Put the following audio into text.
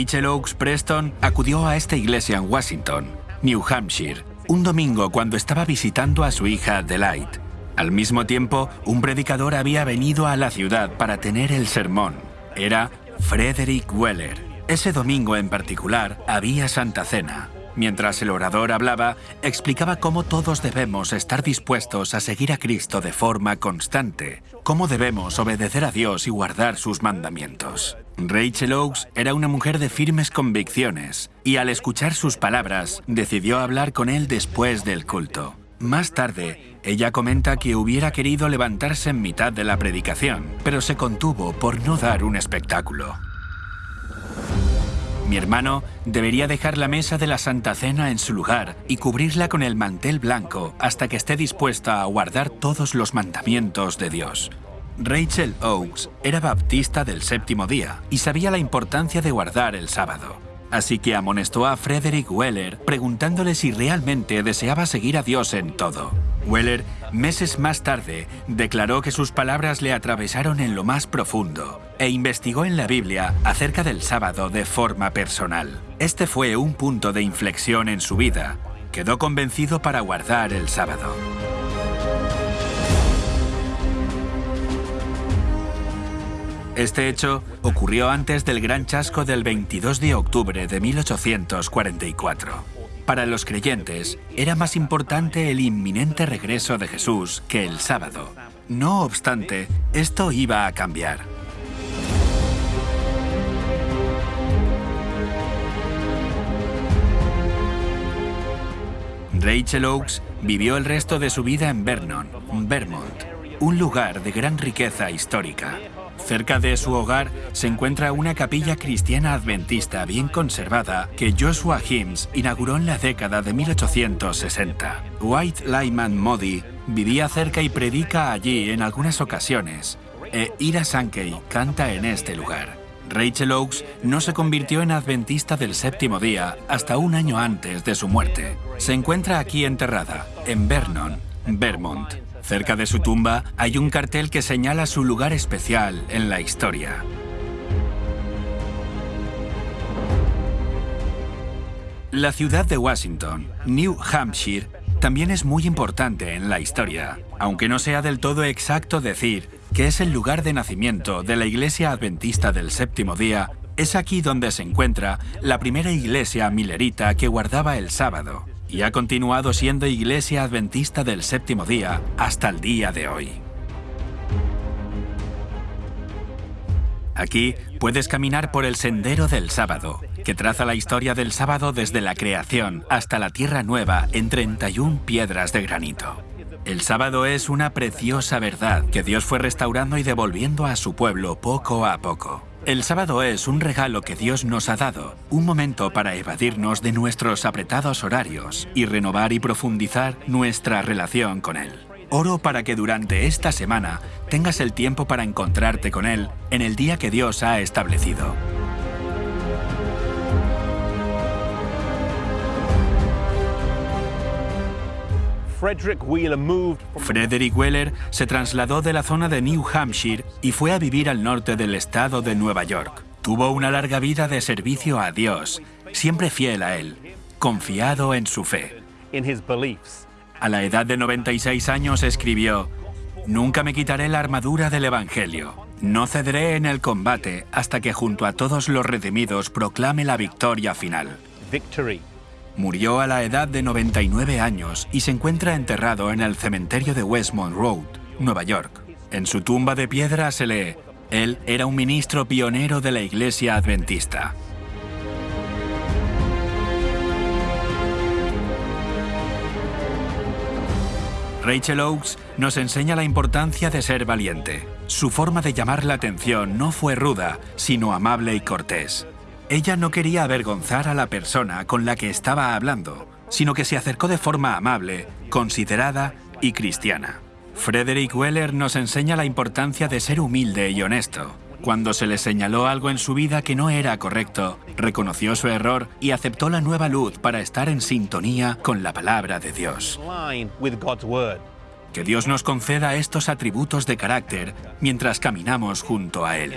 Rachel Oakes Preston acudió a esta iglesia en Washington, New Hampshire, un domingo cuando estaba visitando a su hija Adelaide. Al mismo tiempo, un predicador había venido a la ciudad para tener el sermón. Era Frederick Weller. Ese domingo en particular había Santa Cena. Mientras el orador hablaba, explicaba cómo todos debemos estar dispuestos a seguir a Cristo de forma constante, cómo debemos obedecer a Dios y guardar sus mandamientos. Rachel Oakes era una mujer de firmes convicciones y al escuchar sus palabras decidió hablar con él después del culto. Más tarde, ella comenta que hubiera querido levantarse en mitad de la predicación, pero se contuvo por no dar un espectáculo. Mi hermano debería dejar la mesa de la Santa Cena en su lugar y cubrirla con el mantel blanco hasta que esté dispuesta a guardar todos los mandamientos de Dios. Rachel Oakes era baptista del séptimo día y sabía la importancia de guardar el sábado. Así que amonestó a Frederick Weller preguntándole si realmente deseaba seguir a Dios en todo. Weller, meses más tarde, declaró que sus palabras le atravesaron en lo más profundo e investigó en la Biblia acerca del sábado de forma personal. Este fue un punto de inflexión en su vida. Quedó convencido para guardar el sábado. Este hecho ocurrió antes del gran chasco del 22 de octubre de 1844. Para los creyentes, era más importante el inminente regreso de Jesús que el sábado. No obstante, esto iba a cambiar. Rachel Oakes vivió el resto de su vida en Vernon, Vermont, un lugar de gran riqueza histórica. Cerca de su hogar se encuentra una capilla cristiana adventista bien conservada que Joshua Himes inauguró en la década de 1860. White Lyman Modi vivía cerca y predica allí en algunas ocasiones, e Ira Sankey canta en este lugar. Rachel Oakes no se convirtió en adventista del séptimo día hasta un año antes de su muerte. Se encuentra aquí enterrada, en Vernon, Vermont. Cerca de su tumba hay un cartel que señala su lugar especial en la historia. La ciudad de Washington, New Hampshire, también es muy importante en la historia, aunque no sea del todo exacto decir que es el lugar de nacimiento de la Iglesia Adventista del Séptimo Día, es aquí donde se encuentra la primera iglesia milerita que guardaba el sábado y ha continuado siendo iglesia adventista del séptimo día hasta el día de hoy. Aquí puedes caminar por el Sendero del Sábado, que traza la historia del sábado desde la creación hasta la Tierra Nueva en 31 piedras de granito. El sábado es una preciosa verdad que Dios fue restaurando y devolviendo a su pueblo poco a poco. El sábado es un regalo que Dios nos ha dado, un momento para evadirnos de nuestros apretados horarios y renovar y profundizar nuestra relación con Él. Oro para que durante esta semana tengas el tiempo para encontrarte con Él en el día que Dios ha establecido. Frederick Wheeler se trasladó de la zona de New Hampshire y fue a vivir al norte del estado de Nueva York. Tuvo una larga vida de servicio a Dios, siempre fiel a Él, confiado en su fe. A la edad de 96 años escribió, Nunca me quitaré la armadura del Evangelio. No cederé en el combate hasta que junto a todos los redimidos proclame la victoria final. Murió a la edad de 99 años y se encuentra enterrado en el cementerio de Westmont Road, Nueva York. En su tumba de piedra se lee, él era un ministro pionero de la Iglesia Adventista. Rachel Oakes nos enseña la importancia de ser valiente. Su forma de llamar la atención no fue ruda, sino amable y cortés. Ella no quería avergonzar a la persona con la que estaba hablando, sino que se acercó de forma amable, considerada y cristiana. Frederick Weller nos enseña la importancia de ser humilde y honesto. Cuando se le señaló algo en su vida que no era correcto, reconoció su error y aceptó la nueva luz para estar en sintonía con la palabra de Dios. Que Dios nos conceda estos atributos de carácter mientras caminamos junto a Él.